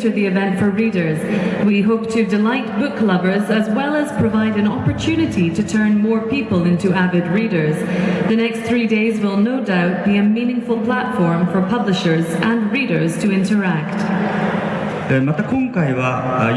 to the event for readers. We hope to delight book lovers as well as provide an opportunity to turn more people into avid readers. The next three days will no doubt be a meaningful platform for publishers and readers to interact. Uh,